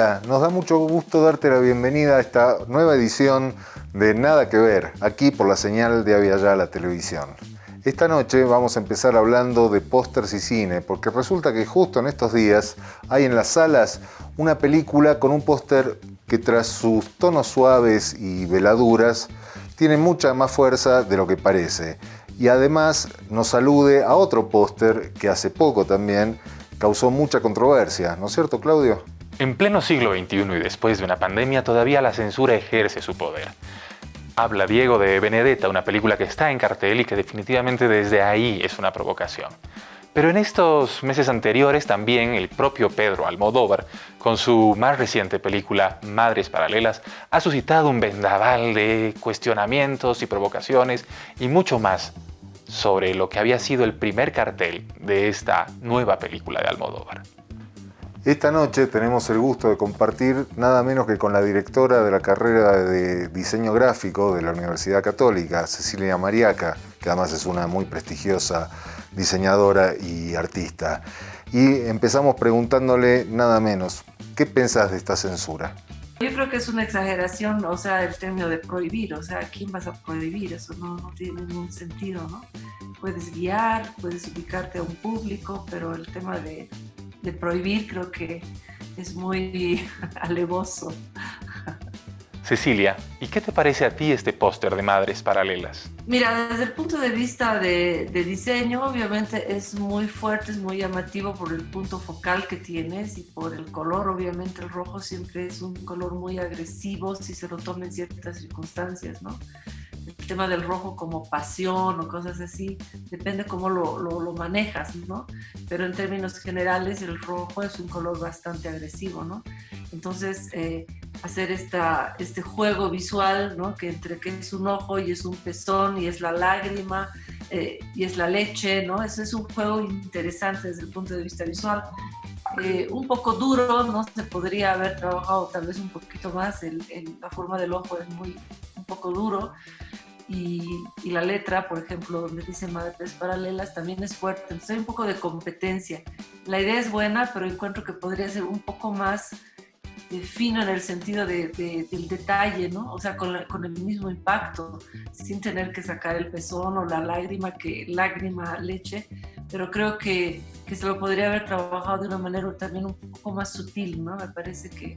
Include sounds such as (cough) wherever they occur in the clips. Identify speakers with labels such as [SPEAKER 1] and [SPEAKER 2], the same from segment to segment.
[SPEAKER 1] Hola, nos da mucho gusto darte la bienvenida a esta nueva edición de Nada que Ver, aquí por la señal de la Televisión. Esta noche vamos a empezar hablando de pósters y cine, porque resulta que justo en estos días hay en las salas una película con un póster que tras sus tonos suaves y veladuras tiene mucha más fuerza de lo que parece. Y además nos alude a otro póster que hace poco también causó mucha controversia, ¿no es cierto Claudio?
[SPEAKER 2] En pleno siglo XXI y después de una pandemia, todavía la censura ejerce su poder. Habla Diego de Benedetta, una película que está en cartel y que definitivamente desde ahí es una provocación. Pero en estos meses anteriores también el propio Pedro Almodóvar, con su más reciente película Madres Paralelas, ha suscitado un vendaval de cuestionamientos y provocaciones y mucho más sobre lo que había sido el primer cartel de esta nueva película de Almodóvar.
[SPEAKER 1] Esta noche tenemos el gusto de compartir nada menos que con la directora de la carrera de diseño gráfico de la Universidad Católica, Cecilia Mariaca, que además es una muy prestigiosa diseñadora y artista. Y empezamos preguntándole nada menos, ¿qué pensás de esta censura?
[SPEAKER 3] Yo creo que es una exageración, o sea, el término de prohibir, o sea, ¿quién vas a prohibir? Eso no, no tiene ningún sentido, ¿no? Puedes guiar, puedes ubicarte a un público, pero el tema de de prohibir creo que es muy (laughs) alevoso.
[SPEAKER 2] Cecilia, ¿y qué te parece a ti este póster de Madres Paralelas?
[SPEAKER 3] Mira, desde el punto de vista de, diseño, obviamente es muy fuerte, es muy llamativo por el punto focal que tienes y por el color. Obviamente el rojo siempre es un color muy agresivo si se lo toma en ciertas circunstancias, ¿no? El tema del rojo como pasión o cosas así, depende cómo lo, lo, manejas, ¿no? Pero en términos generales el rojo es un color bastante agresivo, ¿no? Entonces, eh, hacer esta, este juego visual, ¿no? Que entre que es un ojo y es un pezón y es la lágrima eh, y es la leche, ¿no? Ese es un juego interesante desde el punto de vista visual. Eh, un poco duro, ¿no? Se podría haber trabajado tal vez un poquito más, el, la forma del ojo es muy, un poco duro, y, la letra, por ejemplo, donde dice madres paralelas, también es fuerte. Entonces hay un poco de competencia. La idea es buena, pero encuentro que podría ser un poco más eh, fino en el sentido de, del detalle, ¿no? O sea, con, con, el mismo impacto, sin tener que sacar el pezón o la lágrima, que lágrima, leche, pero creo que, que se lo podría haber trabajado de una manera también un poco más sutil, ¿no? Me parece que,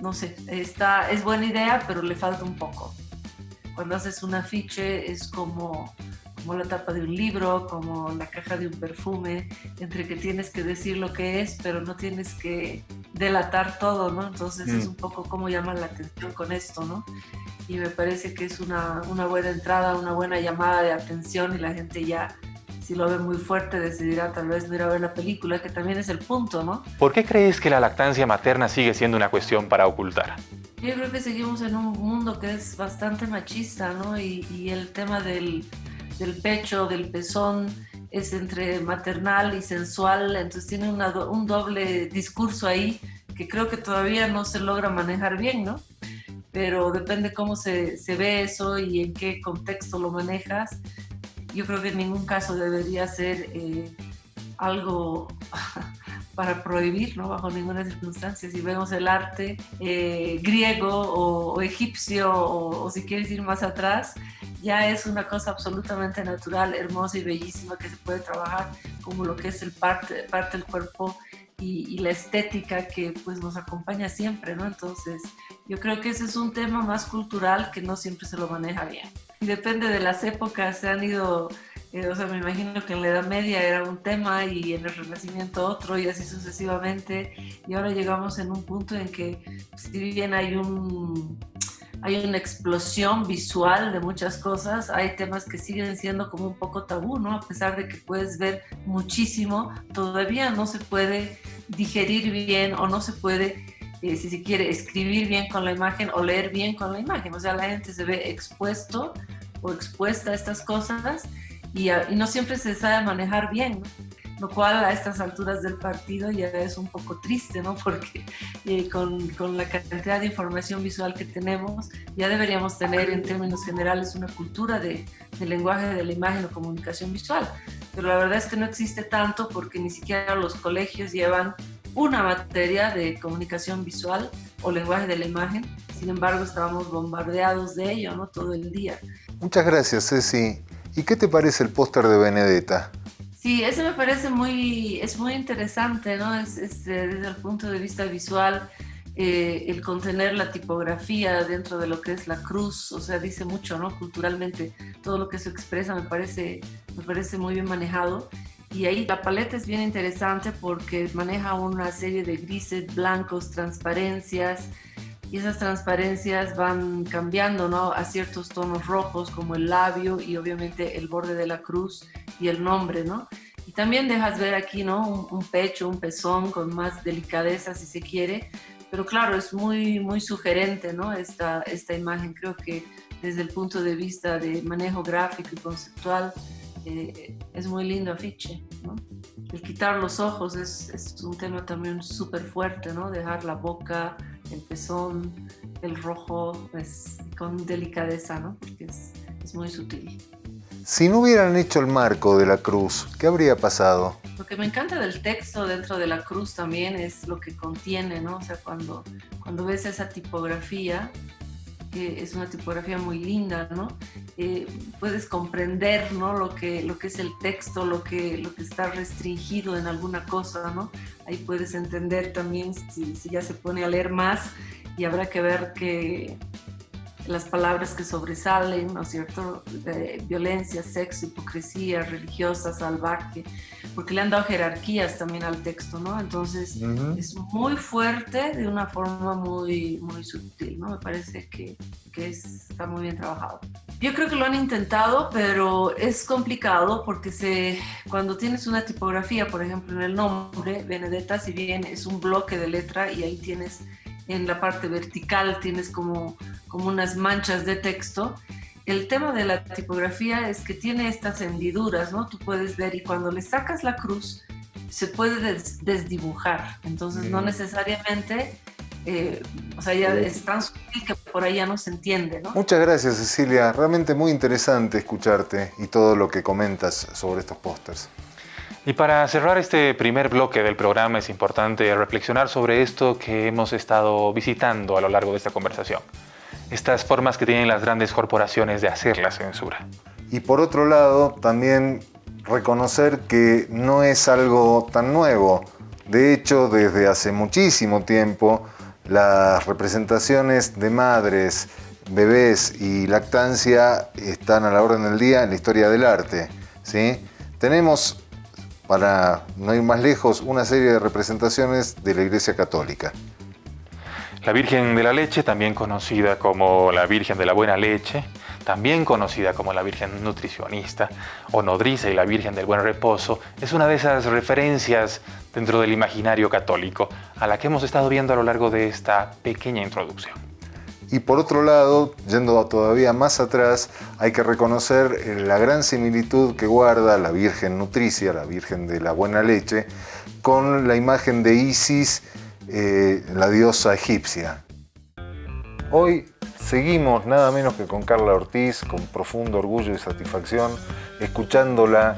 [SPEAKER 3] no sé, está, es buena idea, pero le falta un poco cuando haces un afiche es como, como la tapa de un libro, como la caja de un perfume, entre que tienes que decir lo que es, pero no tienes que delatar todo, ¿no? Entonces es mm. un poco como llama la atención con esto, ¿no? Y me parece que es una, una buena entrada, una buena llamada de atención y la gente ya si lo ve muy fuerte decidirá tal vez no ir a ver la película, que también es el punto, ¿no?
[SPEAKER 2] ¿Por qué crees que la lactancia materna sigue siendo una cuestión para ocultar?
[SPEAKER 3] Yo creo que seguimos en un mundo que es bastante machista, ¿no? Y, el tema del, del, pecho, del pezón, es entre maternal y sensual, entonces tiene un doble discurso ahí que creo que todavía no se logra manejar bien, ¿no? Pero depende cómo se, se ve eso y en qué contexto lo manejas. Yo creo que en ningún caso debería ser eh, algo (laughs) para prohibir, ¿no? bajo ninguna circunstancia. Si vemos el arte eh, griego o, egipcio o, si quieres ir más atrás, ya es una cosa absolutamente natural, hermosa y bellísima que se puede trabajar como lo que es el parte, parte del cuerpo y, la estética que pues nos acompaña siempre, ¿no? Entonces, yo creo que ese es un tema más cultural que no siempre se lo maneja bien. Depende de las épocas, se han ido eh, o sea, me imagino que en la Edad Media era un tema y en el Renacimiento otro y así sucesivamente. Y ahora llegamos en un punto en que, si bien hay un, hay una explosión visual de muchas cosas, hay temas que siguen siendo como un poco tabú, ¿no? A pesar de que puedes ver muchísimo, todavía no se puede digerir bien o no se puede, eh, si se quiere, escribir bien con la imagen o leer bien con la imagen. O sea, la gente se ve expuesto o expuesta a estas cosas y, no siempre se sabe manejar bien, lo cual a estas alturas del partido ya es un poco triste, ¿no? Porque eh, con, con, la cantidad de información visual que tenemos, ya deberíamos tener en términos generales una cultura de, de lenguaje de la imagen o comunicación visual. Pero la verdad es que no existe tanto porque ni siquiera los colegios llevan una materia de comunicación visual o lenguaje de la imagen. Sin embargo, estábamos bombardeados de ello ¿no? todo el día.
[SPEAKER 1] Muchas gracias, Ceci. ¿Y qué te parece el póster de Benedetta?
[SPEAKER 3] Sí, ese me parece muy, es muy interesante, ¿no? Es, desde el punto de vista visual, eh, el contener la tipografía dentro de lo que es la cruz, o sea, dice mucho, ¿no? Culturalmente, todo lo que se expresa me parece, me parece muy bien manejado. Y ahí la paleta es bien interesante porque maneja una serie de grises, blancos, transparencias, y esas transparencias van cambiando ¿no? a ciertos tonos rojos como el labio y obviamente el borde de la cruz y el nombre, ¿no? Y también dejas ver aquí, ¿no? Un, pecho, un pezón con más delicadeza si se quiere, pero claro, es muy, muy sugerente, ¿no? Esta, esta imagen, creo que desde el punto de vista de manejo gráfico y conceptual, eh, es muy lindo afiche, ¿no? El quitar los ojos es, es un tema también súper fuerte, ¿no? Dejar la boca, el pezón, el rojo, pues con delicadeza, ¿no? Porque es, es muy sutil.
[SPEAKER 1] Si no hubieran hecho el marco de la cruz, ¿qué habría pasado?
[SPEAKER 3] Lo que me encanta del texto dentro de la cruz también es lo que contiene, ¿no? O sea, cuando, cuando ves esa tipografía, es una tipografía muy linda, ¿no? Eh, puedes comprender, ¿no? Lo que, lo que es el texto, lo que, lo que está restringido en alguna cosa, ¿no? Ahí puedes entender también si, si ya se pone a leer más y habrá que ver que las palabras que sobresalen, ¿no es cierto? De violencia, sexo, hipocresía, religiosa, salvaje, porque le han dado jerarquías también al texto, ¿no? Entonces es muy fuerte de una forma muy, muy sutil, ¿no? Me parece que, que está muy bien trabajado. Yo creo que lo han intentado, pero es complicado porque se, cuando tienes una tipografía, por ejemplo, en el nombre, Benedetta, si bien es un bloque de letra y ahí tienes en la parte vertical tienes como, como unas manchas de texto. El tema de la tipografía es que tiene estas hendiduras, ¿no? Tú puedes ver y cuando le sacas la cruz se puede desdibujar. Entonces no necesariamente, eh, o sea, ya es tan sutil que por ahí ya no se entiende, ¿no?
[SPEAKER 1] Muchas gracias Cecilia, realmente muy interesante escucharte y todo lo que comentas sobre estos pósters.
[SPEAKER 2] Y para cerrar este primer bloque del programa es importante reflexionar sobre esto que hemos estado visitando a lo largo de esta conversación. Estas formas que tienen las grandes corporaciones de hacer la censura.
[SPEAKER 1] Y por otro lado, también reconocer que no es algo tan nuevo. De hecho, desde hace muchísimo tiempo, las representaciones de madres, bebés y lactancia están a la orden del día en la historia del arte. ¿sí? Tenemos para no ir más lejos, una serie de representaciones de la Iglesia Católica.
[SPEAKER 2] La Virgen de la Leche, también conocida como la Virgen de la Buena Leche, también conocida como la Virgen Nutricionista o Nodriza y la Virgen del Buen Reposo, es una de esas referencias dentro del imaginario católico a la que hemos estado viendo a lo largo de esta pequeña introducción.
[SPEAKER 1] Y por otro lado, yendo todavía más atrás, hay que reconocer eh, la gran similitud que guarda la Virgen Nutricia, la Virgen de la Buena Leche, con la imagen de Isis, eh, la diosa egipcia. Hoy seguimos nada menos que con Carla Ortiz, con profundo orgullo y satisfacción, escuchándola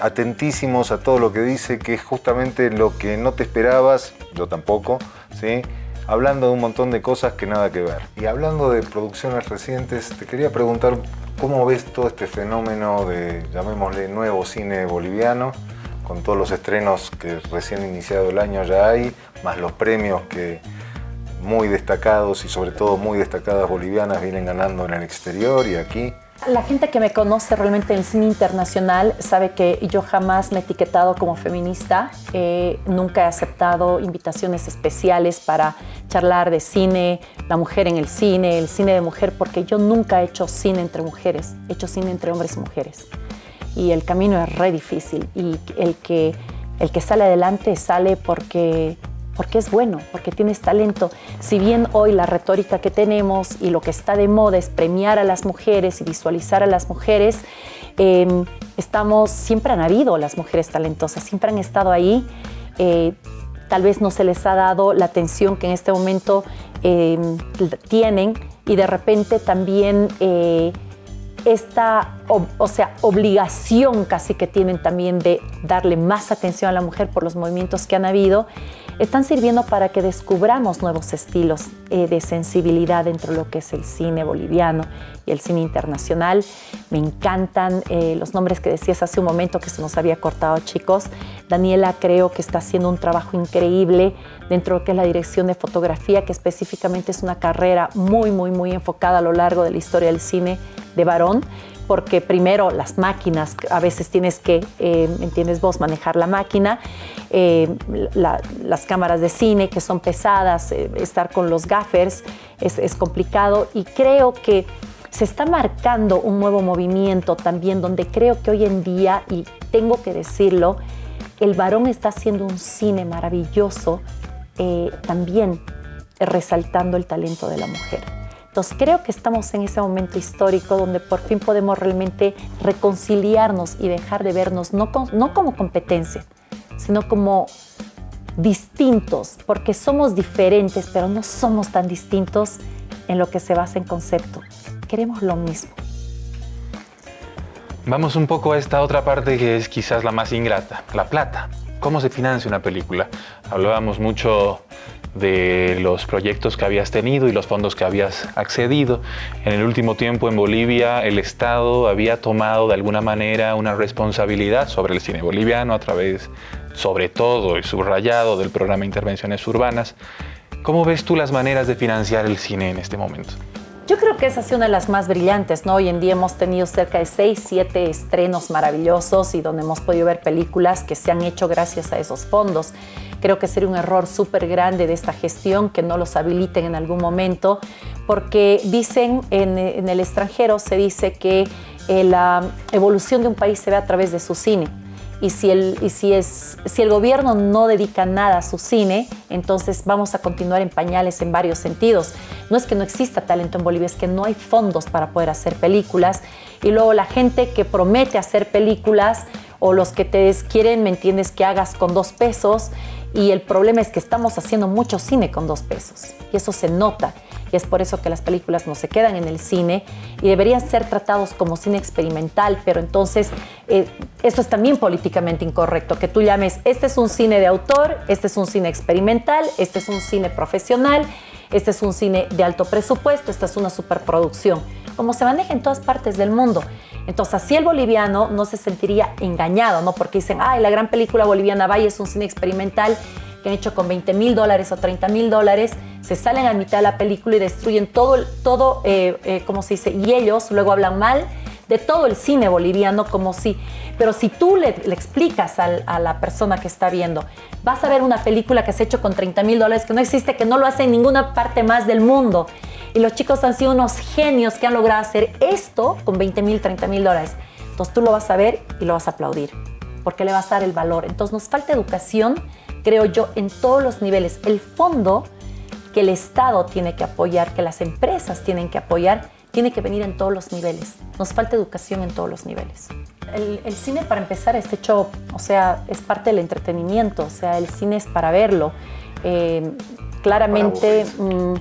[SPEAKER 1] atentísimos a todo lo que dice, que es justamente lo que no te esperabas, yo tampoco, ¿sí? Hablando de un montón de cosas que nada que ver. Y hablando de producciones recientes, te quería preguntar cómo ves todo este fenómeno de, llamémosle, nuevo cine boliviano, con todos los estrenos que recién iniciado el año ya hay, más los premios que muy destacados y sobre todo muy destacadas bolivianas vienen ganando en el exterior y aquí.
[SPEAKER 4] La gente que me conoce realmente en cine internacional sabe que yo jamás me he etiquetado como feminista, nunca he aceptado invitaciones especiales para charlar de cine, la mujer en el cine, el cine de mujer, porque yo nunca he hecho cine entre mujeres, he hecho cine entre hombres y mujeres. Y el camino es re difícil. Y el que, el que sale adelante sale porque porque es bueno, porque tienes talento. Si bien hoy la retórica que tenemos y lo que está de moda es premiar a las mujeres y visualizar a las mujeres, em, estamos, siempre han habido las mujeres talentosas, siempre han estado ahí. Eh, tal vez no se les ha dado la atención que en este momento em, tienen y de repente también eh, esta o sea, obligación casi que tienen también de darle más atención a la mujer por los movimientos que han habido, están sirviendo para que descubramos nuevos estilos eh, de sensibilidad dentro de lo que es el cine boliviano y el cine internacional. Me encantan eh, los nombres que decías hace un momento que se nos había cortado, chicos. Daniela creo que está haciendo un trabajo increíble dentro de lo que es la dirección de fotografía, que específicamente es una carrera muy, muy, muy enfocada a lo largo de la historia del cine de varón porque primero las máquinas, a veces tienes que, eh, ¿entiendes vos?, manejar la máquina, eh, las cámaras de cine que son pesadas, eh, estar con los gaffers es, es complicado y creo que se está marcando un nuevo movimiento también donde creo que hoy en día, y tengo que decirlo, el varón está haciendo un cine maravilloso también resaltando el talento de la mujer. Entonces creo que estamos en ese momento histórico donde por fin podemos realmente reconciliarnos y dejar de vernos no, no como competencia, sino como distintos, porque somos diferentes, pero no somos tan distintos en lo que se basa en concepto. Queremos lo mismo.
[SPEAKER 2] Vamos un poco a esta otra parte que es quizás la más ingrata, la plata. ¿Cómo se financia una película? Hablábamos mucho de los proyectos que habías tenido y los fondos que habías accedido. En el último tiempo en Bolivia el Estado había tomado de alguna manera una responsabilidad sobre el cine boliviano a través, sobre todo y subrayado, del programa Intervenciones Urbanas. ¿Cómo ves tú las maneras de financiar el cine en este momento?
[SPEAKER 4] Yo creo que esa ha sido una de las más brillantes, ¿no? Hoy en día hemos tenido cerca de 6, 7 estrenos maravillosos y donde hemos podido ver películas que se han hecho gracias a esos fondos. Creo que sería un error súper grande de esta gestión que no los habiliten en algún momento, porque dicen en, en el extranjero, se dice que eh, la evolución de un país se ve a través de su cine y si el, y si es, si el gobierno no dedica nada a su cine, entonces vamos a continuar en pañales en varios sentidos. No es que no exista talento en Bolivia, es que no hay fondos para poder hacer películas. Y luego la gente que promete hacer películas o los que te quieren, ¿me entiendes?, que hagas con dos pesos. Y el problema es que estamos haciendo mucho cine con dos pesos. Y eso se nota. Y es por eso que las películas no se quedan en el cine. Y deberían ser tratados como cine experimental, pero entonces eh, eso es también políticamente incorrecto, que tú llames, este es un cine de autor, este es un cine experimental, este es un cine profesional, este es un cine de alto presupuesto, esta es una superproducción, como se maneja en todas partes del mundo. Entonces, así el boliviano no se sentiría engañado, ¿no? Porque dicen, ay, la gran película boliviana Valle es un cine experimental que han hecho con 20 mil dólares o 30 mil dólares, se salen a mitad de la película y destruyen todo, todo eh, eh, como se dice, y ellos luego hablan mal de todo el cine boliviano como si, pero si tú le, explicas a la persona que está viendo, vas a ver una película que se ha hecho con 30 mil dólares, que no existe, que no lo hace en ninguna parte más del mundo. Y los chicos han sido unos genios que han logrado hacer esto con 20 mil, 30 mil dólares. Entonces tú lo vas a ver y lo vas a aplaudir, porque le vas a dar el valor. Entonces nos falta educación, creo yo, en todos los niveles. El fondo que el Estado tiene que apoyar, que las empresas tienen que apoyar, tiene que venir en todos los niveles. Nos falta educación en todos los niveles. El, cine, para empezar, es hecho, o sea, es parte del entretenimiento, o sea, el cine es para verlo. Eh, claramente, mm,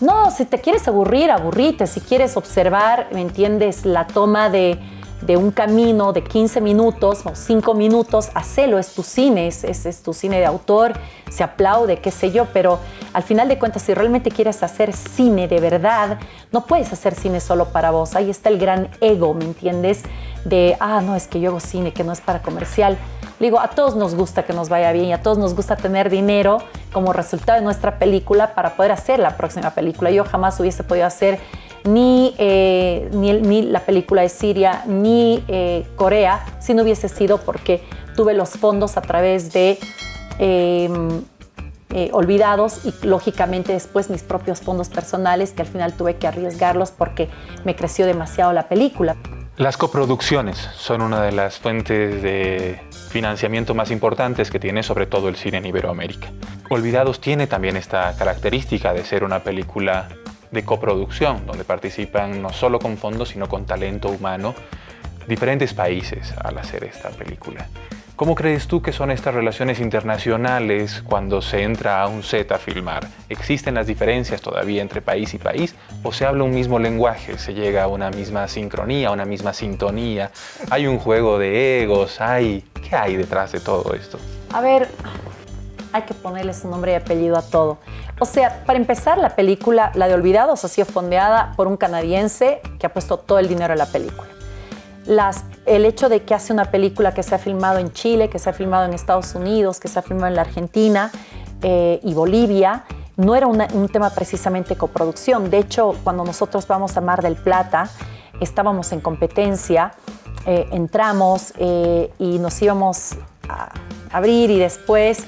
[SPEAKER 4] no, si te quieres aburrir, aburrite. Si quieres observar, ¿me entiendes? La toma de, de un camino de 15 minutos o 5 minutos, hacelo, es tu cine, es, es, tu cine de autor, se aplaude, qué sé yo, pero al final de cuentas, si realmente quieres hacer cine de verdad, no puedes hacer cine solo para vos, ahí está el gran ego, ¿me entiendes? De, ah, no, es que yo hago cine, que no es para comercial. Digo, a todos nos gusta que nos vaya bien y a todos nos gusta tener dinero como resultado de nuestra película para poder hacer la próxima película. Yo jamás hubiese podido hacer ni, eh, ni, la película de Siria, ni eh, Corea, si no hubiese sido porque tuve los fondos a través de em, eh, olvidados y lógicamente después mis propios fondos personales que al final tuve que arriesgarlos porque me creció demasiado la película.
[SPEAKER 2] Las coproducciones son una de las fuentes de financiamiento más importantes que tiene sobre todo el cine en Iberoamérica. Olvidados tiene también esta característica de ser una película de coproducción, donde participan no solo con fondos, sino con talento humano, diferentes países al hacer esta película. ¿Cómo crees tú que son estas relaciones internacionales cuando se entra a un set a filmar? ¿Existen las diferencias todavía entre país y país o se habla un mismo lenguaje? ¿Se llega a una misma sincronía, a una misma sintonía? ¿Hay un juego de egos? ¿Hay? ¿Qué hay detrás de todo esto?
[SPEAKER 4] A ver, hay que ponerle su nombre y apellido a todo. O sea, para empezar, la película, la de Olvidados, ha sido fondeada por un canadiense que ha puesto todo el dinero en la película. El hecho de que hace una película que se ha filmado en Chile, que se ha filmado en Estados Unidos, que se ha filmado en la Argentina eh, y Bolivia, no era un tema precisamente coproducción. De hecho, cuando nosotros vamos a Mar del Plata, estábamos en competencia, eh, entramos eh, y nos íbamos a abrir y después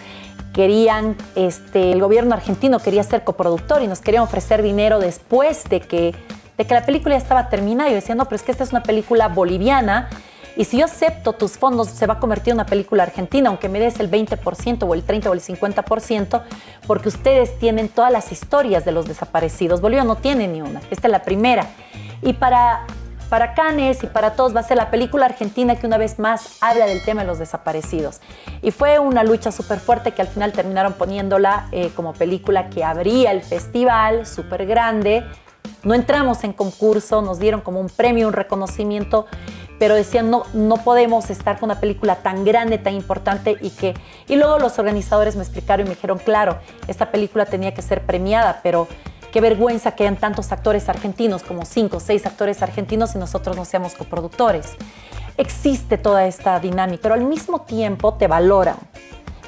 [SPEAKER 4] querían, este, el gobierno argentino quería ser coproductor y nos querían ofrecer dinero después de que, de que la película ya estaba terminada. Yo decía, no, pero es que esta es una película boliviana y si yo acepto tus fondos, se va a convertir en una película argentina, aunque me des el 20% o el 30% o el 50%, porque ustedes tienen todas las historias de los desaparecidos. Bolivia no tiene ni una. Esta es la primera. Y para, para Canes y para todos va a ser la película argentina que una vez más habla del tema de los desaparecidos. Y fue una lucha súper fuerte que al final terminaron poniéndola eh, como película que abría el festival, súper grande. No entramos en concurso, nos dieron como un premio, un reconocimiento pero decían, no, no podemos estar con una película tan grande, tan importante y que... Y luego los organizadores me explicaron y me dijeron, claro, esta película tenía que ser premiada, pero qué vergüenza que hayan tantos actores argentinos, como cinco o seis actores argentinos y nosotros no seamos coproductores. Existe toda esta dinámica, pero al mismo tiempo te valoran.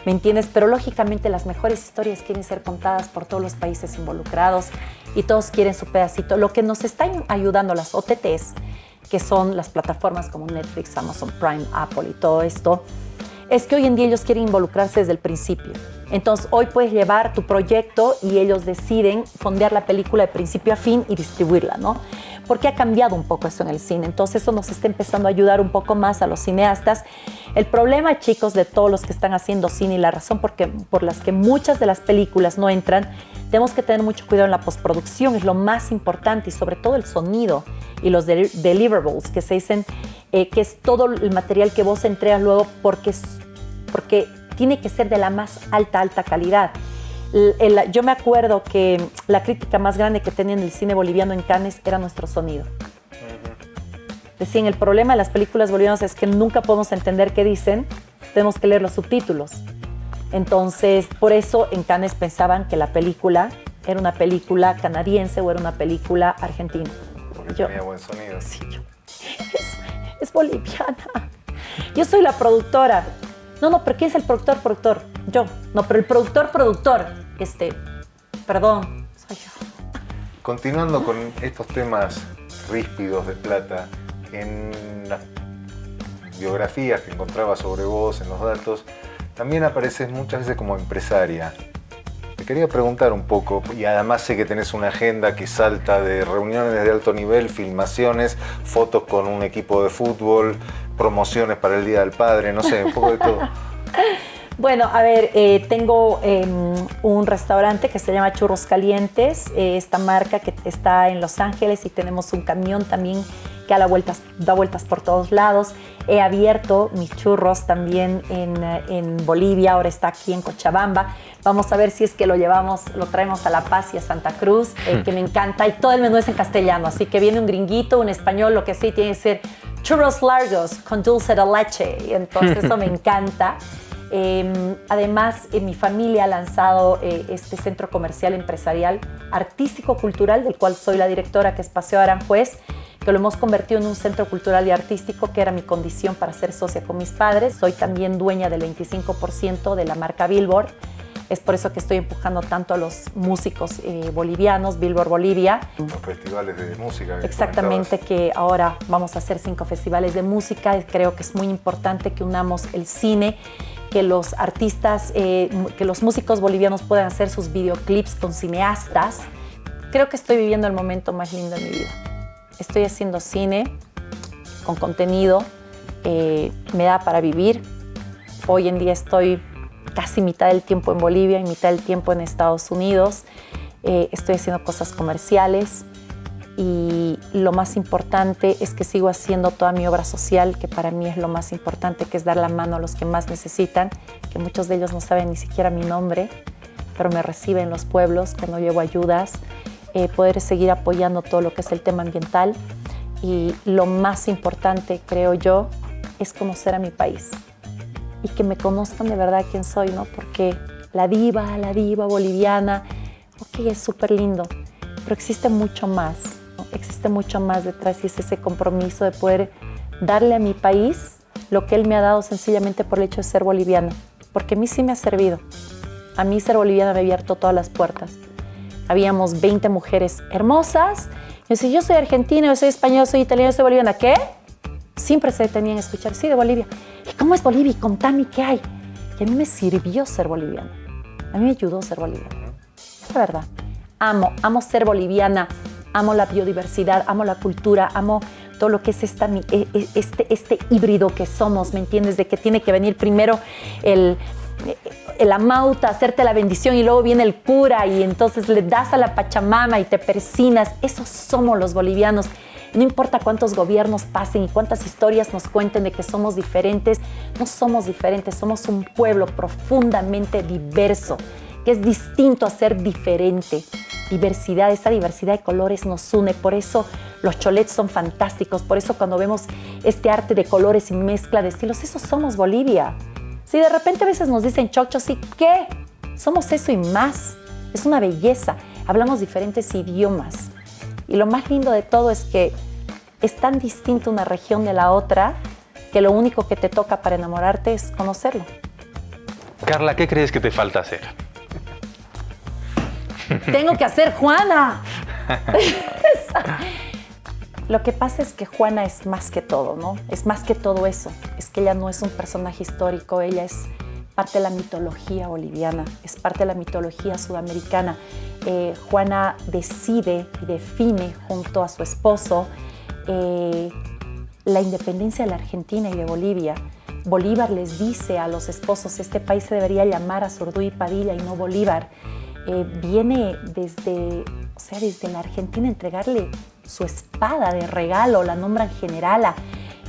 [SPEAKER 4] ¿Me entiendes? Pero lógicamente las mejores historias quieren ser contadas por todos los países involucrados y todos quieren su pedacito. Lo que nos está ayudando las OTTs que son las plataformas como Netflix, Amazon Prime, Apple y todo esto, es que hoy en día ellos quieren involucrarse desde el principio. Entonces, hoy puedes llevar tu proyecto y ellos deciden fondear la película de principio a fin y distribuirla, ¿no? Porque ha cambiado un poco eso en el cine. Entonces, eso nos está empezando a ayudar un poco más a los cineastas. El problema, chicos, de todos los que están haciendo cine y la razón por, por las que muchas de las películas no entran, tenemos que tener mucho cuidado en la postproducción, es lo más importante y sobre todo el sonido y los deliverables que se dicen, eh, que es todo el material que vos entregas luego porque, porque tiene que ser de la más alta, alta calidad. Yo me acuerdo que la crítica más grande que tenía en el cine boliviano en Cannes era nuestro sonido. Decían, el problema de las películas bolivianas es que nunca podemos entender qué dicen, tenemos que leer los subtítulos. Entonces, por eso en Cannes pensaban que la película era una película canadiense o era una película argentina.
[SPEAKER 1] Porque tenía buen sonido.
[SPEAKER 4] Sí, yo, es boliviana. Yo soy la productora. No, no, pero ¿quién es el productor, productor? Yo. No, pero el productor, productor. Este, perdón, soy yo.
[SPEAKER 1] Continuando con estos temas ríspidos de plata, en las biografías que encontraba sobre vos, en los datos, también apareces muchas veces como empresaria. Te quería preguntar un poco, y además sé que tenés una agenda que salta de reuniones de alto nivel, filmaciones, fotos con un equipo de fútbol, promociones para el Día del Padre, no sé, un poco de todo. (laughs)
[SPEAKER 4] Bueno, a ver, eh, tengo em, un restaurante que se llama Churros Calientes, eh, esta marca que está en Los Ángeles y tenemos un camión también que da vueltas, da vueltas por todos lados. He abierto mis churros también en, en, Bolivia, ahora está aquí en Cochabamba. Vamos a ver si es que lo llevamos, lo traemos a La Paz y a Santa Cruz, eh, hmm. que me encanta. Y todo el menú es en castellano, así que viene un gringuito, un español, lo que sea, tiene que ser churros largos con dulce de leche. Y entonces (laughs) eso me encanta. Em, además, en mi familia ha lanzado eh, este centro comercial empresarial artístico-cultural, del cual soy la directora, que es Paseo Aranjuez, que lo hemos convertido en un centro cultural y artístico, que era mi condición para ser socia con mis padres. Soy también dueña del 25% de la marca Billboard. Es por eso que estoy empujando tanto a los músicos eh, bolivianos, Billboard Bolivia.
[SPEAKER 1] Los festivales de música.
[SPEAKER 4] Exactamente, que ahora vamos a hacer cinco festivales de música. Creo que es muy importante que unamos el cine que los artistas, eh, que los músicos bolivianos puedan hacer sus videoclips con cineastas. Creo que estoy viviendo el momento más lindo de mi vida. Estoy haciendo cine con contenido, eh, me da para vivir. Hoy en día estoy casi mitad del tiempo en Bolivia y mitad del tiempo en Estados Unidos. Eh, estoy haciendo cosas comerciales, y lo más importante es que sigo haciendo toda mi obra social, que para mí es lo más importante, que es dar la mano a los que más necesitan, que muchos de ellos no saben ni siquiera mi nombre, pero me reciben los pueblos cuando llevo ayudas, eh, poder seguir apoyando todo lo que es el tema ambiental y lo más importante, creo yo, es conocer a mi país y que me conozcan de verdad quién soy, ¿no? Porque la diva, la diva boliviana. Ok, es súper lindo, pero existe mucho más. Existe mucho más detrás y es ese compromiso de poder darle a mi país lo que él me ha dado sencillamente por el hecho de ser boliviana. Porque a mí sí me ha servido. A mí ser boliviana me ha abierto todas las puertas. Habíamos 20 mujeres hermosas. Yo decía, yo soy argentina, yo soy española, soy italiana, yo soy boliviana. ¿Qué? Siempre se detenían a escuchar, sí, de Bolivia. ¿Y cómo es Bolivia? Contame qué hay. Y a mí me sirvió ser boliviana. A mí me ayudó ser boliviana. La verdad. Amo, amo ser boliviana. Amo la biodiversidad, amo la cultura, amo todo lo que es e, e, este, este híbrido que somos, ¿me entiendes? De que tiene que venir primero el, el amauta, hacerte la bendición y luego viene el cura y entonces le das a la Pachamama y te persinas. Esos somos los bolivianos. No importa cuántos gobiernos pasen y cuántas historias nos cuenten de que somos diferentes, no somos diferentes, somos un pueblo profundamente diverso, que es distinto a ser diferente. Diversidad, esa diversidad de colores nos une, por eso los cholets son fantásticos, por eso cuando vemos este arte de colores y mezcla de estilos, eso somos Bolivia. Si de repente a veces nos dicen chochos, ¿y qué? Somos eso y más. Es una belleza. Hablamos diferentes idiomas. Y lo más lindo de todo es que es tan distinta una región de la otra que lo único que te toca para enamorarte es conocerlo.
[SPEAKER 2] Carla, ¿qué crees que te falta hacer?
[SPEAKER 4] Tengo que hacer Juana. (laughs) Lo que pasa es que Juana es más que todo, ¿no? Es más que todo eso. Es que ella no es un personaje histórico, ella es parte de la mitología boliviana, es parte de la mitología sudamericana. Eh, Juana decide y define junto a su esposo eh, la independencia de la Argentina y de Bolivia. Bolívar les dice a los esposos, este país se debería llamar a y Padilla y no Bolívar. Eh, viene desde, o sea, desde la Argentina entregarle su espada de regalo, la nombran generala.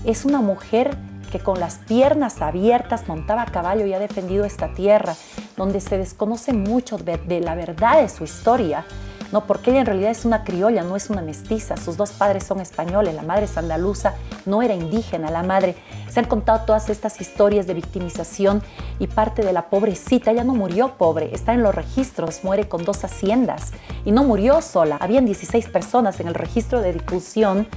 [SPEAKER 4] Es una mujer que con las piernas abiertas montaba a caballo y ha defendido esta tierra, donde se desconoce mucho de la verdad de su historia. ¿No? Porque ella en realidad es una criolla, no es una mestiza. Sus dos padres son españoles, la madre es andaluza, no era indígena la madre. Se han contado todas estas historias de victimización y parte de la pobrecita, ella no murió pobre, está en los registros, muere con dos haciendas y no murió sola. Habían 16 personas en el registro de difusión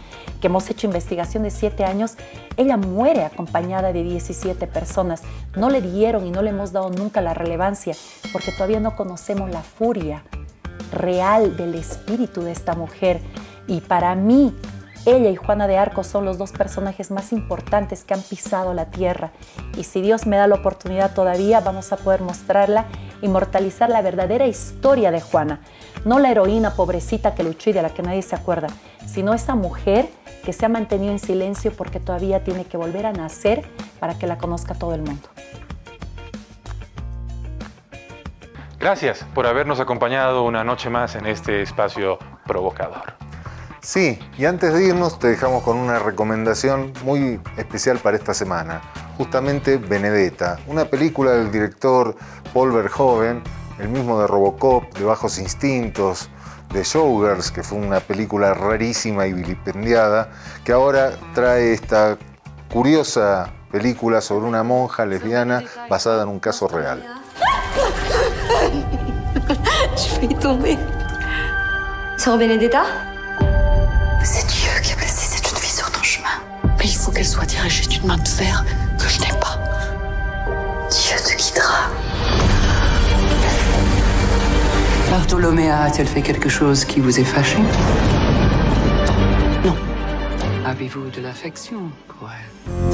[SPEAKER 4] que hemos hecho investigación de 7 años. Ella muere acompañada de 17 personas. No le dieron y no le hemos dado nunca la relevancia porque todavía no conocemos la furia real del espíritu de esta mujer. Y para mí, ella y Juana de Arco son los dos personajes más importantes que han pisado la tierra. Y si Dios me da la oportunidad todavía, vamos a poder mostrarla, inmortalizar la verdadera historia de Juana. No la heroína pobrecita que luchó y de la que nadie se acuerda, sino esa mujer que se ha mantenido en silencio porque todavía tiene que volver a nacer para que la conozca todo el mundo.
[SPEAKER 2] Gracias por habernos acompañado una noche más en este espacio provocador.
[SPEAKER 1] Sí, y antes de irnos te dejamos con una recomendación muy especial para esta semana, justamente Benedetta, una película del director Paul Verhoeven, el mismo de Robocop, de Bajos Instintos, de Showgirls, que fue una película rarísima y vilipendiada, que ahora trae esta curiosa película sobre una monja lesbiana basada en un caso real. (laughs)
[SPEAKER 5] Je vais y tomber. Sœur Benedetta C'est Dieu qui a placé cette jeune fille sur ton chemin. Mais il faut qu'elle soit dirigée d'une main de fer que je n'ai pas. Dieu te guidera.
[SPEAKER 6] Bartholoméa a-t-elle fait quelque chose qui vous est fâché? Non. Avez-vous de l'affection pour elle?